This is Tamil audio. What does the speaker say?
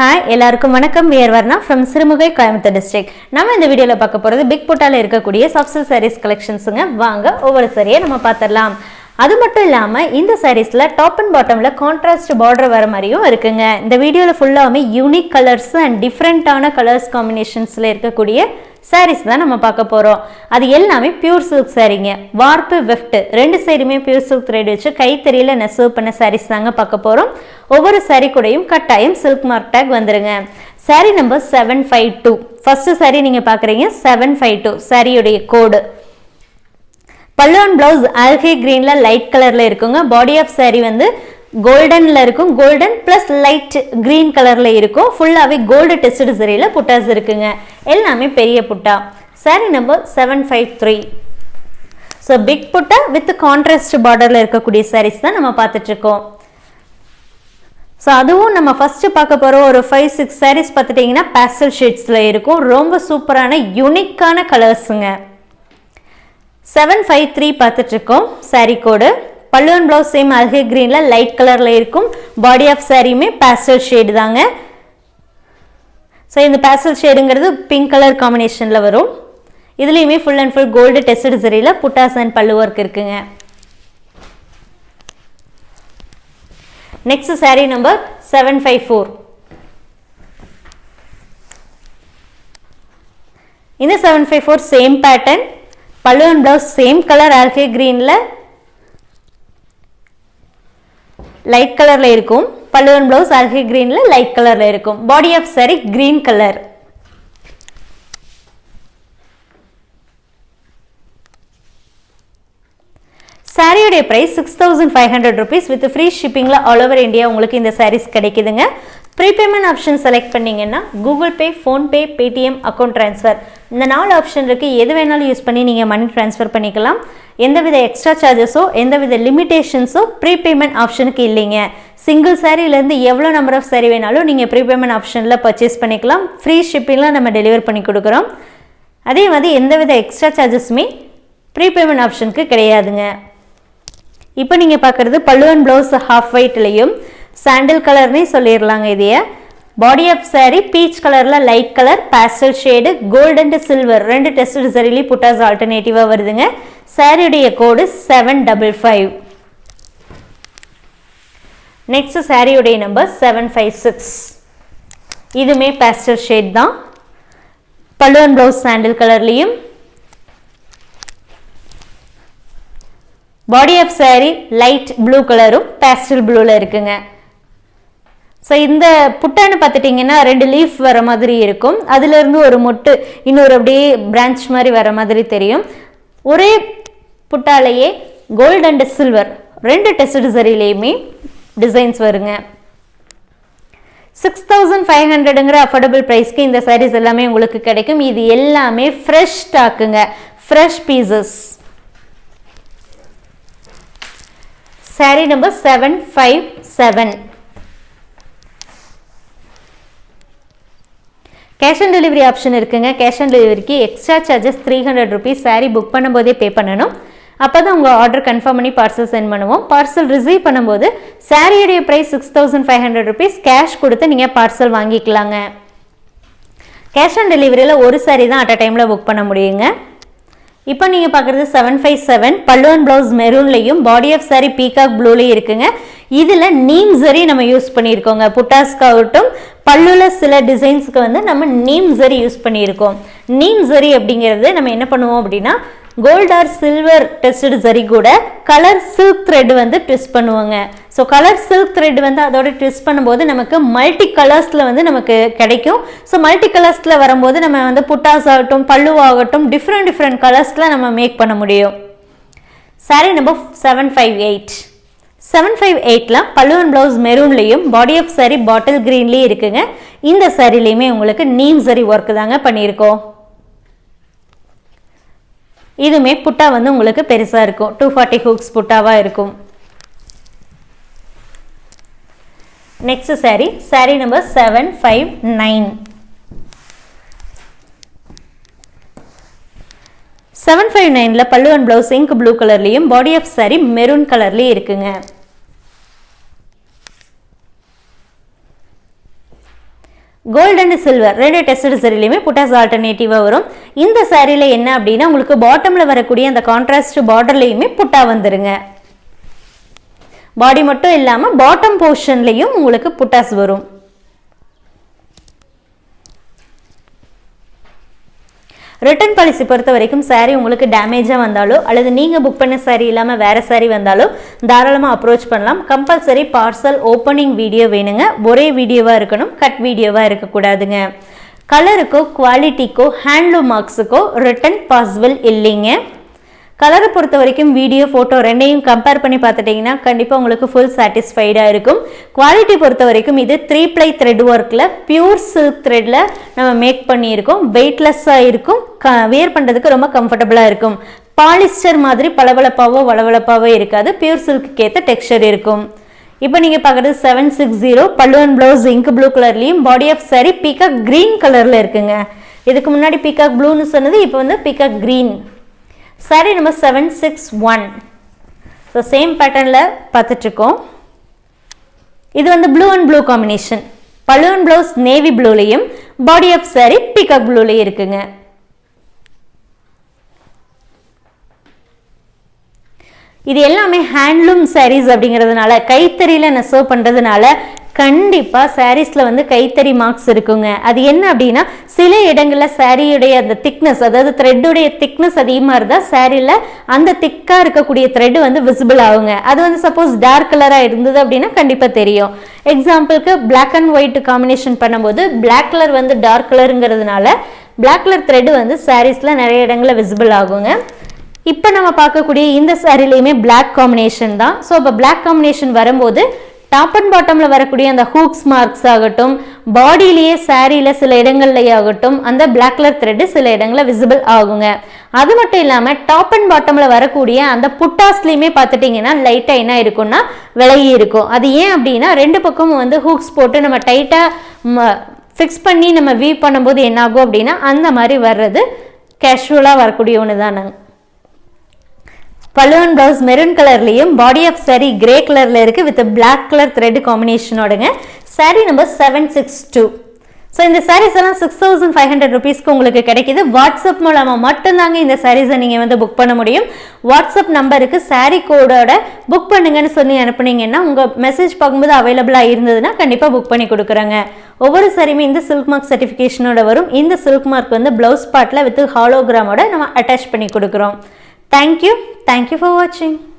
ஹாய் எல்லாருக்கும் வணக்கம். We're Varna from Sirumugai Coimbatore district நம்ம இந்த வீடியோவில் பார்க்க போகிறது பிக் புட்டால இருக்கக்கூடிய சாஃப்ட் சாரீஸ் கலெக்ஷன்ஸுங்க வாங்க ஒவ்வொரு சரியை நம்ம பார்த்துடலாம். அது மட்டும் இல்லாமல் இந்த சாரீஸில் டாப் அண்ட் பாட்டமில் கான்ட்ராஸ்ட் பார்டர் வர மாதிரியும் இருக்குங்க. இந்த வீடியோவில் ஃபுல்லாகவே யூனிக் கலர்ஸ் அண்ட் டிஃப்ரெண்ட்டான கலர்ஸ் காம்பினேஷன்ஸில் இருக்கக்கூடிய சாரீஸ் தான் நம்ம பார்க்க போகிறோம் அது எல்லாமே பியூர் சில்க் சாரீங்க வார்ப்பு வெஃப்ட் ரெண்டு சைடுமே பியூர் சில்க் த்ரெட் வச்சு கைத்தறியில் நெசவு பண்ண சாரீஸ் தாங்க பார்க்க போகிறோம் ஒவ்வொரு சாரீ கூடையும் கட்டாயம் சில்க் மார்க் டேக் வந்துருங்க. Sari number seven five two first sari நீங்கள் பார்க்குறீங்க செவன் ஃபைவ் டூ சாரியுடைய கோடு பல்லுவன் பிளவுஸ் ஆல்கே கிரீனில் லைட் கலரில் இருக்குங்க. பாடி ஆஃப் சாரீ வந்து கோல்டனில் இருக்கும். கோல்டன் ப்ளஸ் லைட் க்ரீன் கலரில் இருக்கும். ஃபுல்லாகவே கோல்டு டெஸ்டட் சரியில புட்டாஸ் இருக்குங்க. எல்லாமே பெரிய புட்டா. Sari number seven five three so big புட்டா வித் கான்ட்ராஸ்ட் பார்டரில் இருக்கக்கூடிய சாரீஸ் தான் நம்ம பார்த்துட்ருக்கோம். ஸோ அதுவும் நம்ம ஃபஸ்ட்டு பார்க்க போகிற ஒரு ஃபைவ் சிக்ஸ் சாரீஸ் பார்த்துட்டிங்கன்னா பேஸ்டல் ஷேட்ஸில் இருக்கும். ரொம்ப சூப்பரான யூனிக்கான கலர்ஸுங்க செவன் ஃபைவ் த்ரீ பார்த்துட்ருக்கோம். சாரீ கோடு பல்லுவன் ப்ளவுஸ் சேம் அல்கே க்ரீனில் லைட் கலரில் இருக்கும். பாடி ஆஃப் சாரியுமே பேஸ்டல் ஷேடு தாங்க. ஸோ இந்த பேஸ்டல் ஷேடுங்கிறது பிங்க் கலர் காம்பினேஷனில் வரும். இதுலேயுமே full and full gold tested சரியில் buttas and பல்லு ஒர்க் இருக்குங்க. Next sari number seven five four இந்த seven five four same pattern பல்லு அண்ட் ப்ளவுஸ் சேம் கலர் ஆல்கே கிரீனில் லைட் கலரில் இருக்கும். பல்லுவன் ப்ளவுஸ் பிளவுஸ் க்ரீனில் கிரீனில் லைட் கலரில் இருக்கும். Body of sari green colour சாரியுடைய price six thousand five hundred rupees with free ஷிப்பிங்கில் all over India உங்களுக்கு இந்த சாரீஸ் கிடைக்குதுங்க. ப்ரீபேமெண்ட் ஆப்ஷன் செலக்ட் பண்ணீங்கன்னா Google Pay PhonePe Paytm account transfer இந்த நாலு ஆப்ஷன் இருக்குது எது வேணாலும் யூஸ் பண்ணி நீங்கள் மணி ட்ரான்ஸ்ஃபர் பண்ணிக்கலாம். எந்தவித எக்ஸ்ட்ரா சார்ஜஸோ எந்தவித லிமிடேஷன்ஸோ ப்ரீபேமெண்ட் ஆப்ஷனுக்கு இல்லைங்க. சிங்கிள் சாரீலேருந்து எவ்வளோ நம்பர் ஆஃப் சாரீ வேணாலும் நீங்கள் ப்ரீபேமெண்ட் ஆப்ஷனில் பர்ச்சேஸ் பண்ணிக்கலாம். ஃப்ரீ ஷிப்பிங்லாம் நம்ம டெலிவர் பண்ணி கொடுக்குறோம். அதே மாதிரி எந்தவித எக்ஸ்ட்ரா சார்ஜஸுமே ப்ரீபேமெண்ட் ஆப்ஷனுக்கு கிடையாதுங்க. இப்போ நீங்கள் பார்க்குறது பல்லுவன் ப்ளவுஸ் ஹாஃப் ஒயிட்லேயும் சாண்டில் கலர்னே சொல்லிடலாங்க இதைய. பாடி ஆஃப் saree பீச் கலரில் light colour pastel shade gold and silver ரெண்டு டெஸ்ட் சரிலி புட்டாஸ் ஆல்டர்னேட்டிவாக வருதுங்க. சாரியுடைய code seven double five next சாரியுடைய நம்பர் செவன் ஃபைவ் சிக்ஸ் இதுவுமே பேஸ்டல் ஷேட் தான். பல்லுவன் ப்ளவுஸ் சாண்டில் கலர்லேயும் body of saree light blue கலரும் பேஸ்டல் ப்ளூவில் இருக்குங்க. ஸோ இந்த புட்டான்னு பார்த்துட்டிங்கன்னா ரெண்டு லீஃப் வர மாதிரி இருக்கும். அதுலேருந்து ஒரு மொட்டு இன்னொரு அப்படியே பிரான்ச் மாதிரி வர மாதிரி தெரியும். ஒரே புட்டாலேயே கோல்டு அண்ட் சில்வர் ரெண்டு டெஸ்ட் சரிலையுமே டிசைன்ஸ் வருங்க. சிக்ஸ் தௌசண்ட் ஃபைவ் ஹண்ட்ரடுங்கிற அஃபோர்டபுள் ப்ரைஸ்க்கு இந்த சாரீஸ் எல்லாமே உங்களுக்கு கிடைக்கும். இது எல்லாமே fresh ஸ்டாக்குங்க fresh pieces sari number seven five seven cash on delivery option இருக்குங்க. கேஷ் ஆன் டெலிவரிக்கு extra charges three hundred rupees sari book பண்ணும்போதே பே பண்ணணும். அப்போ தான் உங்கள் ஆர்டர் கன்ஃபார்ம் பண்ணி பார்சல் சென்ட் பண்ணுவோம். பார்சல் ரிசீவ் பண்ணும்போது சாரியுடைய price six thousand five hundred rupees cash கொடுத்து நீங்கள் பார்சல் வாங்கிக்கலாங்க. கேஷ் ஆன் டெலிவரியில் ஒரு சாரி தான் அட் அ டைமில் புக் பண்ண முடியுங்க. இப்போ நீங்கள் பார்க்குறது செவன் ஃபைவ் செவன் பல்லுவன் ப்ளவுஸ் மெரூன்லையும் பாடி ஆஃப் சாரி பீகாக் ப்ளூலையும் இருக்குங்க. இதில் நீம் சரி நம்ம யூஸ் பண்ணியிருக்கோங்க. புட்டாஸ்காகட்டும் பல்லுல சில டிசைன்ஸுக்கு வந்து நம்ம நீம் ஜெரி யூஸ் பண்ணியிருக்கோம். நீம் ஜெரி அப்படிங்கிறது நம்ம என்ன பண்ணுவோம் அப்படின்னா கோல்ட் ஆர் சில்வர் டெஸ்டட் சரி கூட கலர் சில்க் த்ரெட் வந்து ட்விஸ்ட் பண்ணுவாங்க. ஸோ கலர் சில்க் த்ரெட் வந்து அதோட ட்விஸ்ட் பண்ணும்போது நமக்கு மல்டி கலர்ஸில் வந்து நமக்கு கிடைக்கும். ஸோ மல்டி கலர்ஸில் வரும்போது நம்ம வந்து புட்டாஸ் ஆகட்டும் பல்லுவாகட்டும் டிஃப்ரெண்ட் டிஃப்ரெண்ட் கலர்ஸில் நம்ம மேக் பண்ண முடியும். Sari number seven five eight seven five எயிட்டில் பல்லுவன் ப்ளவுஸ் மெரூன்லேயும் பாடி ஆஃப் சாரி பாட்டில் க்ரீன்லேயும் இருக்குங்க. இந்த சாரிலையுமே உங்களுக்கு நீம் சரி ஒர்க்கு தாங்க பண்ணியிருக்கோம். இதுவுமே புட்டா வந்து உங்களுக்கு பெருசாக இருக்கும். டூ ஃபார்ட்டி ஹூக்ஸ் புட்டாவாக இருக்கும். Next sari sari number seven five nine seven five நைனில் பல்லு அண்ட் ப்ளவுஸ் இங்க் ப்ளூ கலர்லேயும் பாடி ஆஃப் சாரி மெரூன் கலர்லேயும் இருக்குங்க. கோல்டு அண்ட் சில்வர் ரெண்டு டெஸ்டட் சரிலையுமே புட்டாஸ் ஆல்டர்னேட்டிவாக வரும். இந்த சாரியில் என்ன அப்படின்னா உங்களுக்கு பாட்டமில் வரக்கூடிய அந்த கான்ட்ராஸ்ட் பார்டர்லையுமே புட்டா வந்துருங்க. பாடி மட்டும் இல்லாமல் பாட்டம் போர்ஷன்லேயும் உங்களுக்கு புட்டாஸ் வரும். ரிட்டர்ன் பாலிசி பொறுத்த வரைக்கும் சாரீ உங்களுக்கு டேமேஜாக வந்தாலோ அல்லது நீங்கள் புக் பண்ண சாரீ இல்லாமல் வேறு சாரீ வந்தாலோ தாராளமாக அப்ரோச் பண்ணலாம். கம்பல்சரி பார்சல் ஓப்பனிங் வீடியோ வேணுங்க. ஒரே வீடியோவாக இருக்கணும் கட் வீடியோவாக இருக்கக்கூடாதுங்க கலருக்கோ குவாலிட்டிக்கோ ஹேண்ட்லூம் மார்க்ஸுக்கோ ரிட்டன் பாசிபிள் இல்லைங்க. கலரை பொறுத்த வரைக்கும் வீடியோ ஃபோட்டோ ரெண்டையும் கம்பேர் பண்ணி பார்த்துட்டிங்கன்னா கண்டிப்பாக உங்களுக்கு ஃபுல் சாட்டிஸ்ஃபைடாக இருக்கும். குவாலிட்டி பொறுத்த வரைக்கும் இது த்ரீ ப்ளை த்ரெட் ஒர்க்கில் பியூர் சில்க் த்ரெட்டில் நம்ம மேக் பண்ணியிருக்கோம். வெயிட்லெஸ்ஸாக இருக்கும். க வியர் பண்ணுறதுக்கு ரொம்ப கம்ஃபர்டபுளாக இருக்கும். பாலிஸ்டர் மாதிரி பளபளப்பாவோ வளவளப்பாவோ இருக்காது. பியூர் சில்க்கு ஏற்ற டெக்ஸ்சர் இருக்கும். இப்போ நீங்கள் பார்க்குறது செவன் சிக்ஸ் ஜீரோ பல்லுவன் ப்ளவுஸ் இங்க் ப்ளூ கலர்லேயும் body of sari peacock green கலரில் இருக்குங்க. இதுக்கு முன்னாடி பீக்காக் ப்ளூன்னு சொன்னது இப்போ வந்து peacock green sari number seven six one so same பேட்டர்னில் பார்த்துட்ருக்கோம். இது வந்து ப்ளூ அண்ட் ப்ளூ காம்பினேஷன் பலூன் ப்ளவுஸ் நேவி ப்ளூலையும் பாடி ஆஃப் சாரி பிகாக் ப்ளூலையும் இருக்குங்க. இது எல்லாமே ஹேண்ட்லூம் சாரீஸ் அப்படிங்கிறதுனால கைத்தறியில் நெசவு பண்ணுறதுனால கண்டிப்பாக சாரீஸில் வந்து கைத்தறி மார்க்ஸ் இருக்குங்க. அது என்ன அப்படின்னா சில இடங்களில் சாரியுடைய அந்த திக்னஸ் அதாவது த்ரெட்டுடைய திக்னஸ் அதிகமாக இருந்தால் சாரியில் அந்த திக்காக இருக்கக்கூடிய த்ரெட் வந்து விசிபிள் ஆகுங்க. அது வந்து சப்போஸ் டார்க் கலராக இருந்தது அப்படின்னா கண்டிப்பாக தெரியும். எக்ஸாம்பிளுக்கு பிளாக் அண்ட் ஒயிட் காம்பினேஷன் பண்ணும்போது பிளாக் கலர் வந்து டார்க் கலருங்கிறதுனால பிளாக் கலர் த்ரெட் வந்து சாரீஸில் நிறைய இடங்களில் விசிபிள் ஆகுங்க. இப்போ நம்ம பார்க்கக்கூடிய இந்த சாரிலையுமே பிளாக் காம்பினேஷன் தான். ஸோ இப்போ பிளாக் காம்பினேஷன் வரும்போது டாப் அண்ட் பாட்டமில் வரக்கூடிய அந்த ஹூக்ஸ் மார்க்ஸ் ஆகட்டும் பாடியிலேயே சாரியில் சில இடங்கள்லேயே ஆகட்டும் அந்த பிளாக் கலர் த்ரெட்டு சில இடங்களில் விசிபிள் ஆகுங்க. அது மட்டும் இல்லாமல் டாப் அண்ட் பாட்டமில் வரக்கூடிய அந்த புட்டாஸ்லேயுமே பார்த்துட்டிங்கன்னா லைட்டாக என்ன இருக்கும்னா விலகி இருக்கும். அது ஏன் அப்படின்னா ரெண்டு பக்கமும் வந்து ஹூக்ஸ் போட்டு நம்ம டைட்டாக ஃபிக்ஸ் பண்ணி நம்ம வீவ் பண்ணும்போது என்ன ஆகும் அப்படின்னா அந்த மாதிரி வர்றது கேஷுவலாக வரக்கூடிய ஒன்று தானுங்க பலூன் ப்ளவுஸ் மெரூன் கலர்லேயும் பாடி ஆஃப் சாரி கிரே கலரில் இருக்குது with black colour thread காம்பினேஷனோடங்க sari number seven six two so இந்த சாரீஸ் எல்லாம் சிக்ஸ் தௌசண்ட் ஃபைவ் ஹண்ட்ரட் ருபீஸ்க்கு உங்களுக்கு கிடைக்கிது. வாட்ஸ்அப் மூலமாக மட்டும்தாங்க இந்த சாரீஸை நீங்கள் வந்து புக் பண்ண முடியும். வாட்ஸ்அப் நம்பருக்கு சாரீ கோடோட புக் பண்ணுங்கன்னு சொல்லி அனுப்புனீங்கன்னா உங்கள் மெசேஜ் பார்க்கும்போது அவைலபிளாக இருந்ததுன்னா கண்டிப்பாக புக் பண்ணி கொடுக்குறாங்க. ஒவ்வொரு சாரியுமே இந்த சில்க் மார்க் சர்டிஃபிகேஷனோட வரும். இந்த சில்க் மார்க் வந்து ப்ளவுஸ் பாட்டில் வித் ஹாலோகிராமோட நம்ம அட்டாச் பண்ணி கொடுக்குறோம். Thank you. Thank you for watching.